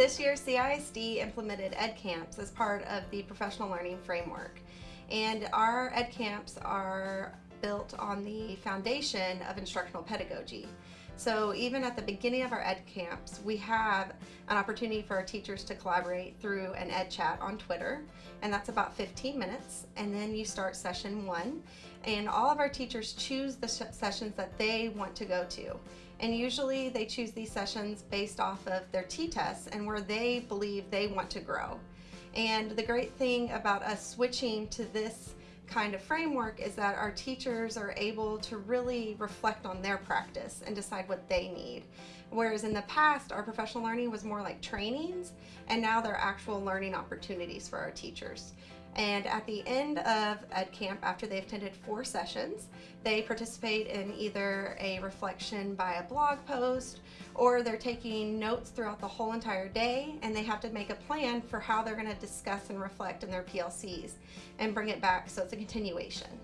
this year, CISD implemented Ed Camps as part of the professional learning framework. And our Ed Camps are built on the foundation of instructional pedagogy. So even at the beginning of our Ed Camps, we have an opportunity for our teachers to collaborate through an Ed Chat on Twitter, and that's about 15 minutes. And then you start session one, and all of our teachers choose the sessions that they want to go to. And usually they choose these sessions based off of their T-TESS and where they believe they want to grow. And the great thing about us switching to this kind of framework is that our teachers are able to really reflect on their practice and decide what they need. Whereas in the past, our professional learning was more like trainings, and now they're actual learning opportunities for our teachers. And at the end of Ed Camp, after they've attended four sessions, they participate in either a reflection by a blog post or they're taking notes throughout the whole entire day and they have to make a plan for how they're going to discuss and reflect in their PLCs and bring it back so it's a continuation.